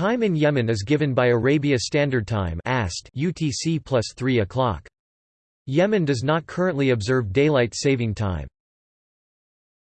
Time in Yemen is given by Arabia Standard Time UTC plus 3 o'clock. Yemen does not currently observe daylight saving time.